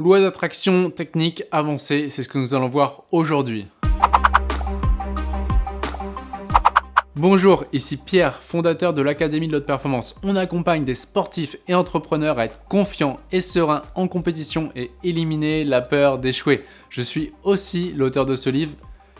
Loi d'attraction, technique avancée, c'est ce que nous allons voir aujourd'hui. Bonjour, ici Pierre, fondateur de l'Académie de l'Haute Performance. On accompagne des sportifs et entrepreneurs à être confiants et sereins en compétition et éliminer la peur d'échouer. Je suis aussi l'auteur de ce livre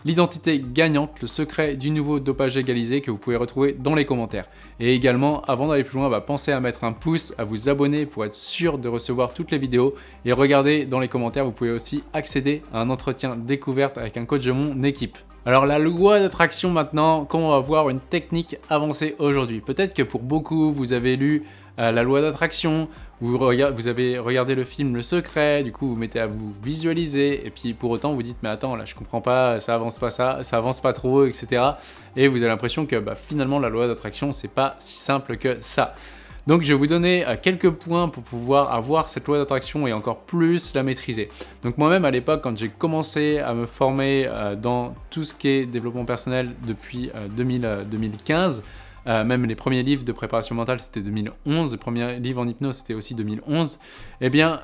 l'identité gagnante, le secret du nouveau dopage égalisé que vous pouvez retrouver dans les commentaires. Et également, avant d'aller plus loin, bah, pensez à mettre un pouce, à vous abonner pour être sûr de recevoir toutes les vidéos. Et regardez dans les commentaires, vous pouvez aussi accéder à un entretien découverte avec un coach de mon équipe. Alors la loi d'attraction maintenant, comment on va voir une technique avancée aujourd'hui? Peut-être que pour beaucoup, vous avez lu euh, la loi d'attraction, vous, avez regardé le film Le Secret, du coup vous mettez à vous visualiser, et puis pour autant vous dites mais attends là je comprends pas, ça avance pas ça, ça avance pas trop, etc. Et vous avez l'impression que bah, finalement la loi d'attraction c'est pas si simple que ça. Donc je vais vous donner euh, quelques points pour pouvoir avoir cette loi d'attraction et encore plus la maîtriser. Donc moi-même à l'époque quand j'ai commencé à me former euh, dans tout ce qui est développement personnel depuis 2015, euh, même les premiers livres de préparation mentale c'était 2011, le premier livre en hypnose c'était aussi 2011, eh bien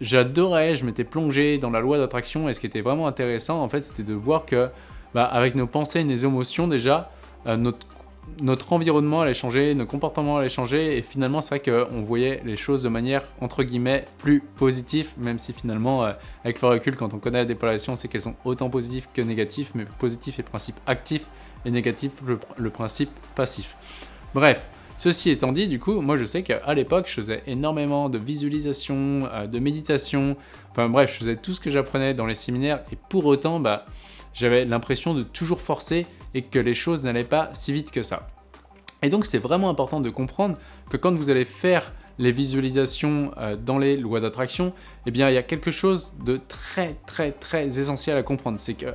j'adorais, je m'étais plongé dans la loi d'attraction et ce qui était vraiment intéressant en fait c'était de voir que bah, avec nos pensées et nos émotions déjà, notre notre environnement allait changer, nos comportements allaient changer et finalement c'est vrai qu'on voyait les choses de manière entre guillemets plus positive même si finalement euh, avec le recul quand on connaît la dépolarisation on sait qu'elles sont autant positives que négatives mais positif est le principe actif négatif le, principe passif. Bref, Ceci étant dit, du coup, moi je sais qu'à l'époque, je faisais énormément de visualisation, euh, de méditation, enfin bref, je faisais tout ce que j'apprenais dans les séminaires et pour autant, bah, j'avais l'impression de toujours forcer et que les choses n'allaient pas si vite que ça. Et donc c'est vraiment important de comprendre que quand vous allez faire les visualisations euh, dans les lois d'attraction, eh bien il y a quelque chose de très très très essentiel à comprendre. C'est que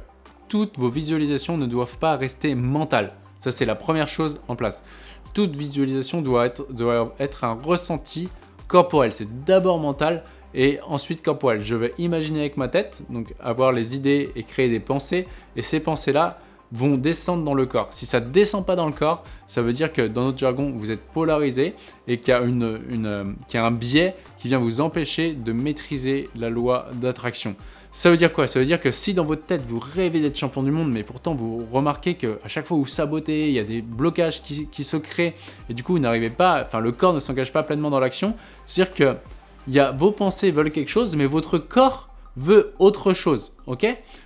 toutes vos visualisations ne doivent pas rester mentales. Ça c'est la première chose en place. Toute visualisation doit être, un ressenti corporel. C'est d'abord mental et ensuite corporel. Je vais imaginer avec ma tête, donc avoir les idées et créer des pensées. Et ces pensées-là, vont descendre dans le corps. Si ça ne descend pas dans le corps, ça veut dire que dans notre jargon, vous êtes polarisé et qu'il y, a a un biais qui vient vous empêcher de maîtriser la loi d'attraction. Ça veut dire quoi? Ça veut dire que si dans votre tête, vous rêvez d'être champion du monde, mais pourtant vous remarquez qu'à chaque fois vous sabotez, il y a des blocages qui, se créent, et du coup vous n'arrivez pas, enfin le corps ne s'engage pas pleinement dans l'action, c'est-à-dire que y a, vos pensées veulent quelque chose, mais votre corps veut autre chose, ok?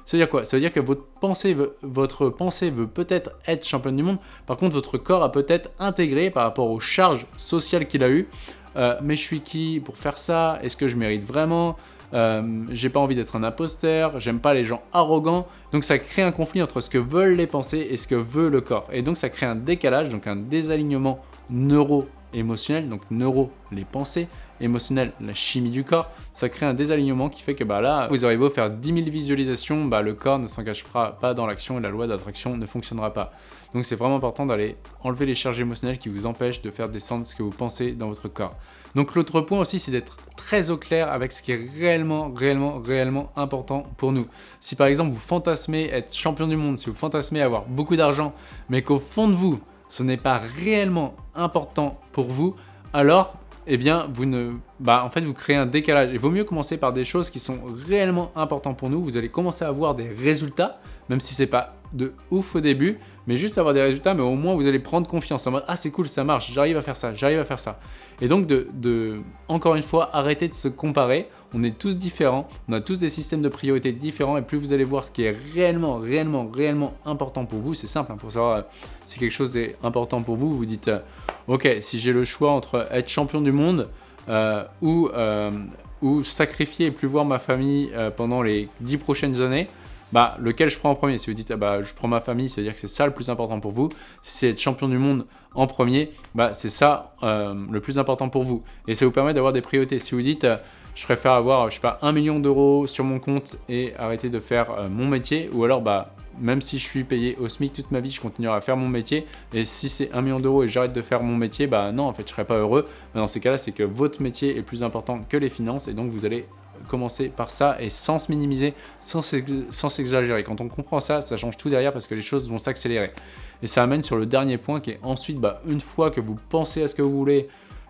Ça veut dire quoi? Ça veut dire que votre pensée veut, votre pensée veut peut-être être championne du monde, par contre votre corps a peut-être intégré par rapport aux charges sociales qu'il a eues, euh, mais je suis qui pour faire ça? Est-ce que je mérite vraiment? Euh, J'ai pas envie d'être un imposteur, j'aime pas les gens arrogants, donc ça crée un conflit entre ce que veulent les pensées et ce que veut le corps, et donc ça crée un décalage, donc un désalignement neuro émotionnel, donc neuro, les pensées, émotionnel, la chimie du corps, ça crée un désalignement qui fait que bah, là, vous aurez beau faire 10 000 visualisations, bah, le corps ne s'engagera pas dans l'action et la loi d'attraction ne fonctionnera pas. Donc c'est vraiment important d'aller enlever les charges émotionnelles qui vous empêchent de faire descendre ce que vous pensez dans votre corps. Donc l'autre point aussi, c'est d'être très au clair avec ce qui est réellement, réellement, réellement important pour nous. Si par exemple vous fantasmez être champion du monde, si vous fantasmez avoir beaucoup d'argent, mais qu'au fond de vous, ce n'est pas réellement important pour vous, alors eh bien, vous ne, bah, en fait, vous créez un décalage. Il vaut mieux commencer par des choses qui sont réellement importantes pour nous. Vous allez commencer à avoir des résultats, même si c'est pas de ouf au début, mais juste avoir des résultats, mais au moins vous allez prendre confiance en mode « Ah, c'est cool, ça marche, j'arrive à faire ça, j'arrive à faire ça ». Et donc, de, encore une fois, arrêter de se comparer. On est tous différents, on a tous des systèmes de priorité différents, et plus vous allez voir ce qui est réellement, réellement, réellement important pour vous, c'est simple, hein, pour savoir euh, si quelque chose est important pour vous, vous dites euh, Ok, si j'ai le choix entre être champion du monde euh, ou, sacrifier et plus voir ma famille pendant les 10 prochaines années », bah, lequel je prends en premier? Si vous dites, ah bah, je prends ma famille, c'est-à-dire que c'est ça le plus important pour vous. Si c'est être champion du monde en premier, bah, c'est ça le plus important pour vous. Et ça vous permet d'avoir des priorités. Si vous dites, je préfère avoir, je sais pas, un million d'euros sur mon compte et arrêter de faire euh, mon métier, ou alors, bah, même si je suis payé au SMIC toute ma vie, je continuerai à faire mon métier. Et si c'est un million d'euros et j'arrête de faire mon métier, bah non, en fait, je serai pas heureux. Mais dans ces cas-là, c'est que votre métier est plus important que les finances et donc vous allez commencer par ça et sans se minimiser, sans s'exagérer. Quand on comprend ça, ça change tout derrière parce que les choses vont s'accélérer. Et ça amène sur le dernier point qui est ensuite, bah, une fois que vous pensez à ce que vous voulez,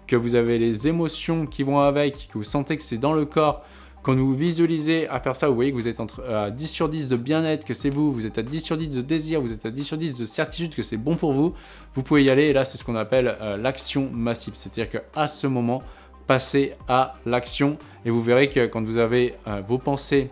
que vous avez les émotions qui vont avec, que vous sentez que c'est dans le corps, Quand vous visualisez à faire ça, vous voyez que vous êtes à 10 sur 10 de bien-être, que c'est vous, vous êtes à 10 sur 10 de désir, vous êtes à 10 sur 10 de certitude que c'est bon pour vous, vous pouvez y aller. Et là, c'est ce qu'on appelle euh, l'action massive. C'est-à-dire qu'à ce moment, passez à l'action et vous verrez que quand vous avez euh, vos pensées,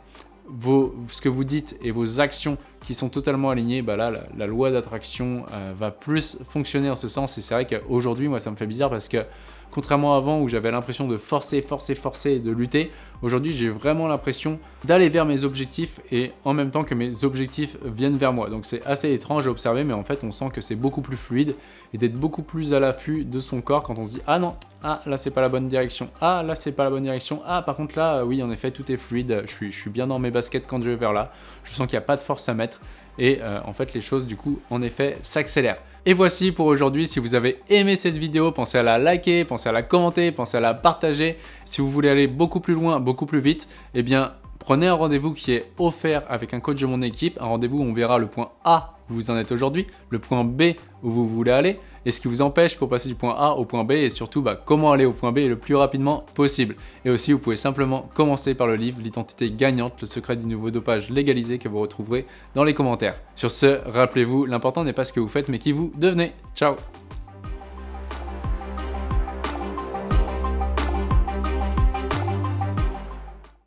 vos, ce que vous dites et vos actions qui sont totalement alignées, bah là, la, loi d'attraction euh, va plus fonctionner en ce sens. Et c'est vrai qu'aujourd'hui, moi, ça me fait bizarre parce que Contrairement à avant où j'avais l'impression de forcer, forcer, forcer et de lutter, aujourd'hui j'ai vraiment l'impression d'aller vers mes objectifs et en même temps que mes objectifs viennent vers moi. Donc c'est assez étrange à observer mais en fait on sent que c'est beaucoup plus fluide et d'être beaucoup plus à l'affût de son corps quand on se dit « Ah non, ah là c'est pas la bonne direction, ah là c'est pas la bonne direction, ah par contre là oui en effet tout est fluide, je suis, je suis bien dans mes baskets quand je vais vers là, je sens qu'il n'y a pas de force à mettre et euh, en fait les choses du coup en effet s'accélèrent. Et voici pour aujourd'hui, si vous avez aimé cette vidéo, pensez à la liker, pensez à la commenter, pensez à la partager. Si vous voulez aller beaucoup plus loin, beaucoup plus vite, eh bien prenez un rendez-vous qui est offert avec un coach de mon équipe, un rendez-vous où on verra le point A où vous en êtes aujourd'hui, le point B où vous voulez aller, et ce qui vous empêche pour passer du point A au point B, et surtout bah, comment aller au point B le plus rapidement possible. Et aussi, vous pouvez simplement commencer par le livre « L'identité gagnante, le secret du nouveau dopage légalisé » que vous retrouverez dans les commentaires. Sur ce, rappelez-vous, l'important n'est pas ce que vous faites, mais qui vous devenez. Ciao